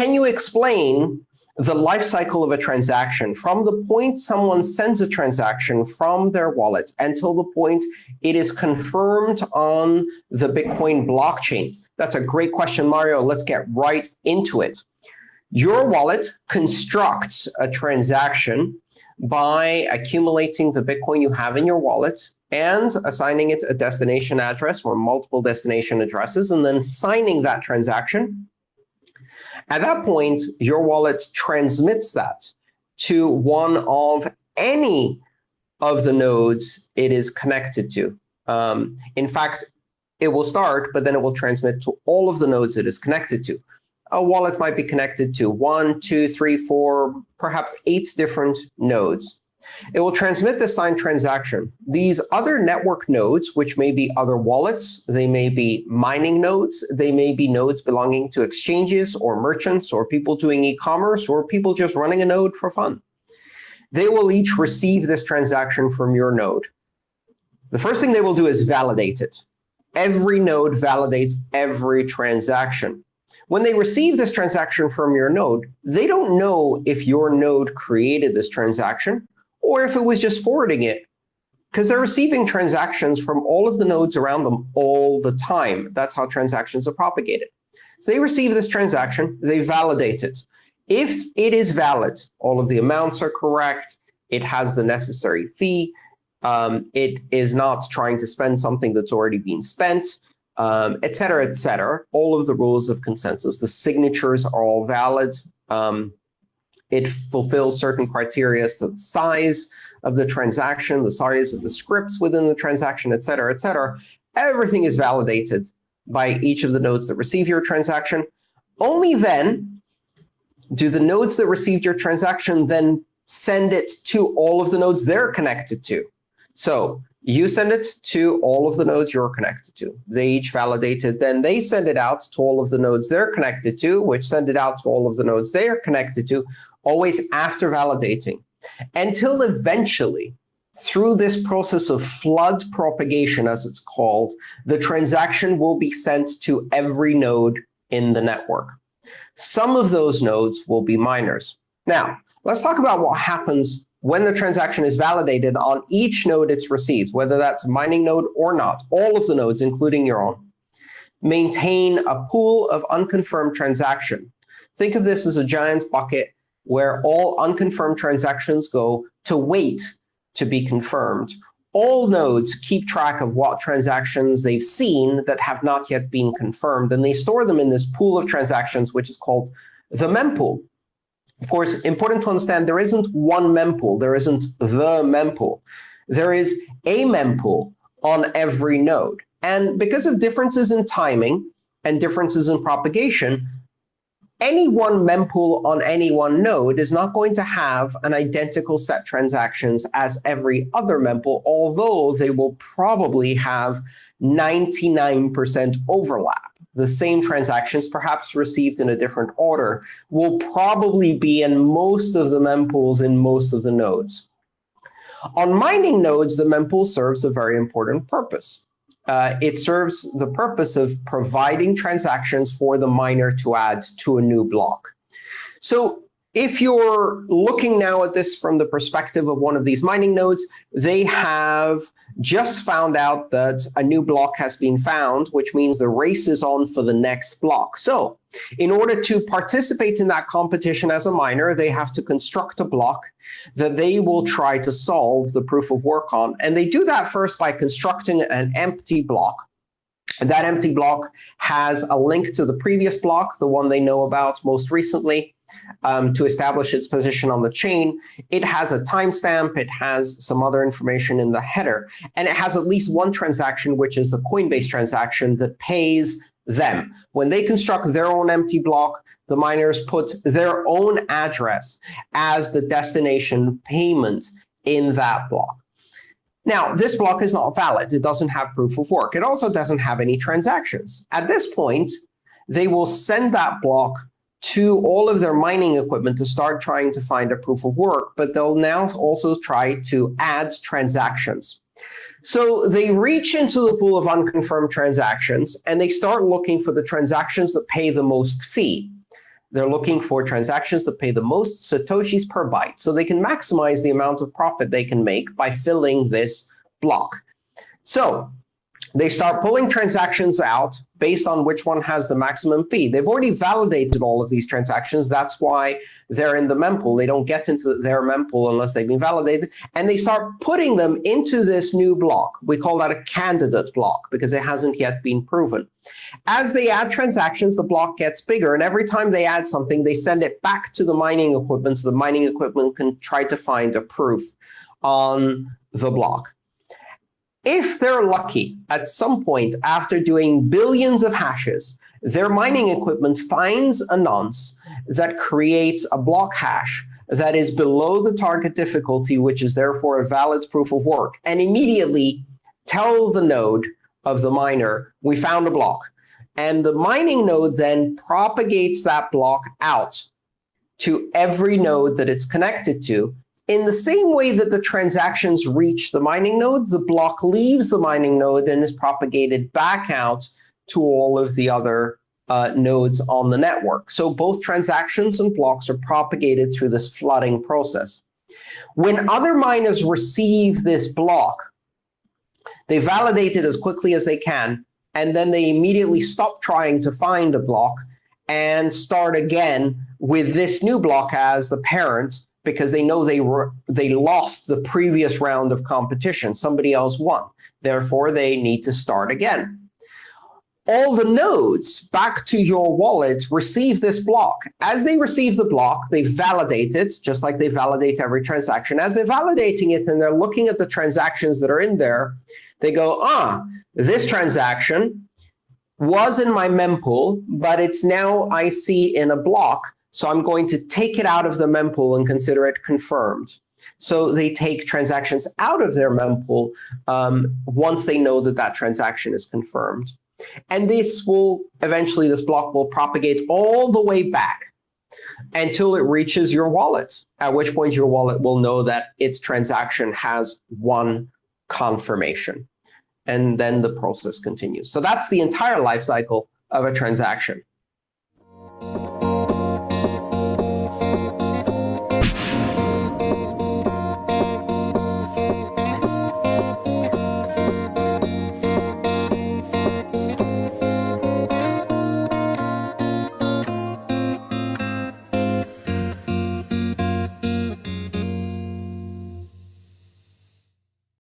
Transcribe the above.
can you explain the life cycle of a transaction from the point someone sends a transaction from their wallet until the point it is confirmed on the Bitcoin blockchain? That's a great question, Mario. Let's get right into it. Your wallet constructs a transaction by accumulating the Bitcoin you have in your wallet and assigning it a destination address or multiple destination addresses, and then signing that transaction at that point, your wallet transmits that to one of any of the nodes it is connected to. Um, in fact, it will start, but then it will transmit to all of the nodes it is connected to. A wallet might be connected to one, two, three, four, perhaps eight different nodes. It will transmit the signed transaction. These other network nodes, which may be other wallets, they may be mining nodes, they may be nodes belonging to exchanges or merchants or people doing e-commerce or people just running a node for fun. They will each receive this transaction from your node. The first thing they will do is validate it. Every node validates every transaction. When they receive this transaction from your node, they don't know if your node created this transaction or if it was just forwarding it. Because they're receiving transactions from all of the nodes around them all the time. That's how transactions are propagated. So they receive this transaction, they validate it. If it is valid, all of the amounts are correct, it has the necessary fee, um, it is not trying to spend something that's already been spent, um, et cetera, et cetera. All of the rules of consensus. The signatures are all valid. Um, it fulfills certain criteria as to the size of the transaction, the size of the scripts within the transaction, et cetera, et cetera. Everything is validated by each of the nodes that receive your transaction. Only then do the nodes that received your transaction then send it to all of the nodes they're connected to. So you send it to all of the nodes you're connected to. They each validate it. Then they send it out to all of the nodes they're connected to, which send it out to all of the nodes they are connected to, always after validating, until eventually, through this process of flood propagation, as it's called, the transaction will be sent to every node in the network. Some of those nodes will be miners. Now, let's talk about what happens when the transaction is validated on each node it's received, whether that's a mining node or not, all of the nodes, including your own. Maintain a pool of unconfirmed transaction. Think of this as a giant bucket where all unconfirmed transactions go to wait to be confirmed. All nodes keep track of what transactions they've seen that have not yet been confirmed, and they store them in this pool of transactions, which is called the mempool. Of course, important to understand, there isn't one mempool. There isn't the mempool. There is a mempool on every node. And because of differences in timing and differences in propagation, any one mempool on any one node is not going to have an identical set of transactions as every other mempool, although they will probably have 99% overlap. The same transactions, perhaps received in a different order, will probably be in most of the mempools in most of the nodes. On mining nodes, the mempool serves a very important purpose uh, it serves the purpose of providing transactions for the miner to add to a new block. So if you're looking now at this from the perspective of one of these mining nodes, they have just found out that a new block has been found, which means the race is on for the next block. So in order to participate in that competition as a miner, they have to construct a block that they will try to solve the proof of work on. And they do that first by constructing an empty block. That empty block has a link to the previous block, the one they know about most recently um, to establish its position on the chain. It has a timestamp. It has some other information in the header. And it has at least one transaction, which is the Coinbase transaction that pays them. When they construct their own empty block, the miners put their own address as the destination payment in that block. Now, this block is not valid. It doesn't have proof of work. It also doesn't have any transactions. At this point, they will send that block to all of their mining equipment to start trying to find a proof of work, but they'll now also try to add transactions. So they reach into the pool of unconfirmed transactions, and they start looking for the transactions that pay the most fee. They're looking for transactions that pay the most satoshis per byte, so they can maximize the amount of profit they can make by filling this block. So they start pulling transactions out based on which one has the maximum fee. They've already validated all of these transactions. That's why they're in the mempool. They don't get into their mempool unless they've been validated. And they start putting them into this new block. We call that a candidate block because it hasn't yet been proven. As they add transactions, the block gets bigger. And every time they add something, they send it back to the mining equipment so the mining equipment can try to find a proof on the block. If they're lucky, at some point after doing billions of hashes, their mining equipment finds a nonce that creates a block hash that is below the target difficulty, which is therefore a valid proof of work, and immediately tell the node of the miner, we found a block. And the mining node then propagates that block out to every node that it's connected to in the same way that the transactions reach the mining node, the block leaves the mining node and is propagated back out to all of the other uh, nodes on the network. So both transactions and blocks are propagated through this flooding process. When other miners receive this block, they validate it as quickly as they can, and then they immediately stop trying to find a block and start again with this new block as the parent because they know they were they lost the previous round of competition. Somebody else won. Therefore, they need to start again. All the nodes back to your wallet receive this block. As they receive the block, they validate it, just like they validate every transaction. As they're validating it and they're looking at the transactions that are in there, they go, ah, this transaction was in my mempool, but it's now I see in a block. So I'm going to take it out of the mempool and consider it confirmed. So they take transactions out of their mempool um, once they know that that transaction is confirmed. And this will eventually, this block will propagate all the way back until it reaches your wallet, at which point your wallet will know that its transaction has one confirmation. And then the process continues. So that's the entire life cycle of a transaction.